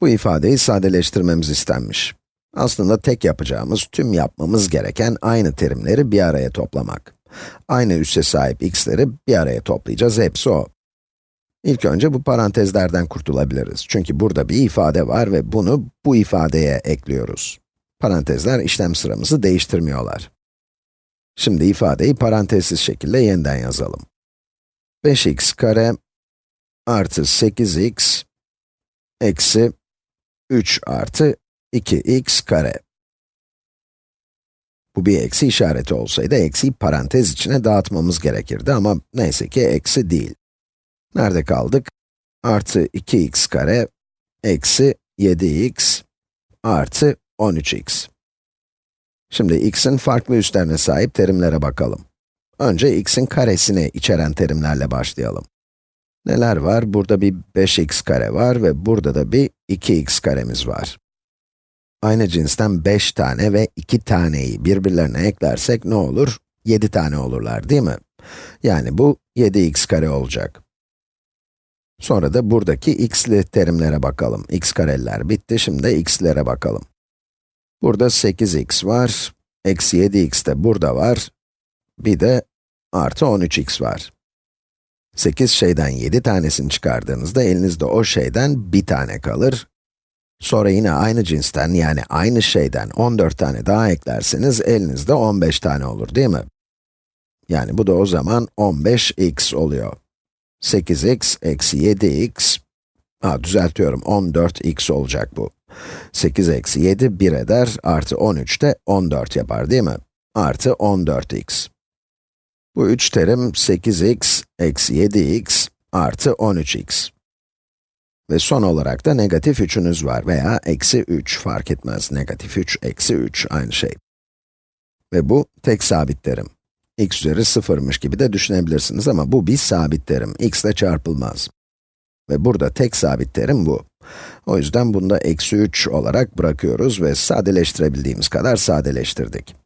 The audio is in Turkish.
Bu ifadeyi sadeleştirmemiz istenmiş. Aslında tek yapacağımız, tüm yapmamız gereken aynı terimleri bir araya toplamak. Aynı üsse sahip x'leri bir araya toplayacağız, hepsi o. İlk önce bu parantezlerden kurtulabiliriz. Çünkü burada bir ifade var ve bunu bu ifadeye ekliyoruz. Parantezler işlem sıramızı değiştirmiyorlar. Şimdi ifadeyi parantezsiz şekilde yeniden yazalım. 5x kare artı 8x eksi 3 artı 2x kare. Bu bir eksi işareti olsaydı, eksiyi parantez içine dağıtmamız gerekirdi ama neyse ki eksi değil. Nerede kaldık? Artı 2x kare, eksi 7x, artı 13x. Şimdi x'in farklı üstlerine sahip terimlere bakalım. Önce x'in karesini içeren terimlerle başlayalım. Neler var? Burada bir 5x kare var ve burada da bir 2x karemiz var. Aynı cinsten 5 tane ve 2 taneyi birbirlerine eklersek ne olur? 7 tane olurlar değil mi? Yani bu 7x kare olacak. Sonra da buradaki x'li terimlere bakalım. x kareler bitti, şimdi de x'lere bakalım. Burada 8x var, eksi 7x de burada var, bir de artı 13x var. 8 şeyden 7 tanesini çıkardığınızda elinizde o şeyden bir tane kalır. Sonra yine aynı cinsten yani aynı şeyden 14 tane daha eklerseniz elinizde 15 tane olur değil mi? Yani bu da o zaman 15x oluyor. 8x eksi 7x, ha düzeltiyorum 14x olacak bu. 8 eksi 7 1 eder, artı 13 de 14 yapar değil mi? Artı 14x. Bu üç terim 8x eksi 7x artı 13x. Ve son olarak da negatif 3'ünüz var veya eksi 3 fark etmez. Negatif 3, eksi 3 aynı şey. Ve bu tek sabit terim. x üzeri sıfırmış gibi de düşünebilirsiniz ama bu bir sabit terim. x ile çarpılmaz. Ve burada tek sabit terim bu. O yüzden bunu da eksi 3 olarak bırakıyoruz ve sadeleştirebildiğimiz kadar sadeleştirdik.